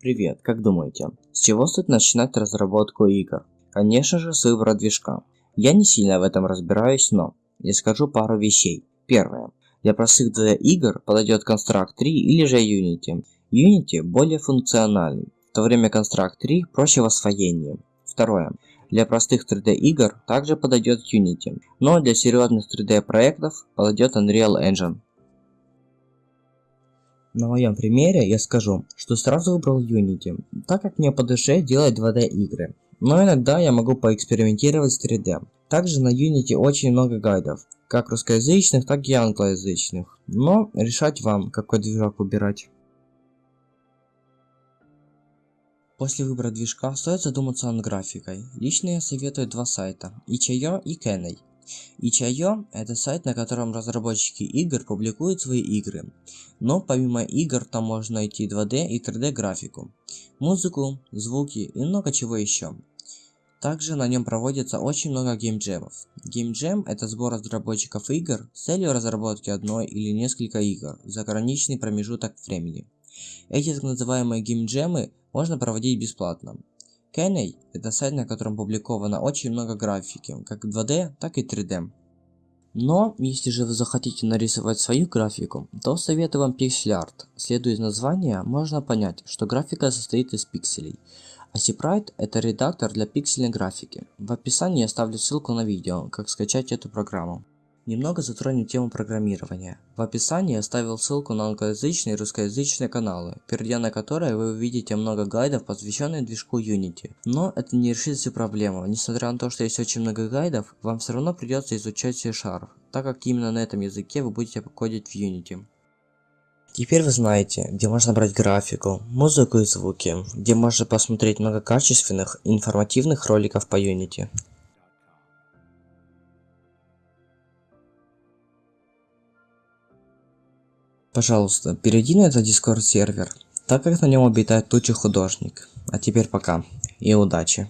Привет, как думаете, с чего стоит начинать разработку игр? Конечно же с выбора движка. Я не сильно в этом разбираюсь, но я скажу пару вещей. Первое. Для простых 2D игр подойдет Construct 3 или же Unity. Unity более функциональный, в то время Construct 3 проще в освоении. Второе. Для простых 3D игр также подойдет Unity, но для серьезных 3D проектов подойдет Unreal Engine. На моем примере я скажу, что сразу выбрал Unity, так как мне по душе делать 2D игры. Но иногда я могу поэкспериментировать с 3D. Также на Unity очень много гайдов, как русскоязычных, так и англоязычных. Но решать вам, какой движок выбирать. После выбора движка стоит задуматься над графикой. Лично я советую два сайта, itch.io и Kenny. Itch.io – это сайт, на котором разработчики игр публикуют свои игры. Но помимо игр там можно найти 2D и 3D графику, музыку, звуки и много чего еще. Также на нем проводится очень много геймджемов. Геймджем – это сбор разработчиков игр с целью разработки одной или несколько игр за ограниченный промежуток времени. Эти так называемые геймджемы можно проводить бесплатно. Kenny – это сайт, на котором публиковано очень много графики, как 2D, так и 3D. Но, если же вы захотите нарисовать свою графику, то советую вам PixelArt. Следуя из названия, можно понять, что графика состоит из пикселей. А Sprite – это редактор для пиксельной графики. В описании я оставлю ссылку на видео, как скачать эту программу. Немного затронем тему программирования. В описании я оставил ссылку на англоязычные и русскоязычные каналы, перейдя на которые вы увидите много гайдов, посвященных движку Unity. Но это не решит всю проблему. Несмотря на то, что есть очень много гайдов, вам все равно придется изучать C-Sharp, так как именно на этом языке вы будете кодить в Unity. Теперь вы знаете, где можно брать графику, музыку и звуки, где можно посмотреть много качественных и информативных роликов по Unity. Пожалуйста, перейди на этот Discord сервер, так как на нем обитает туча художник. А теперь пока и удачи.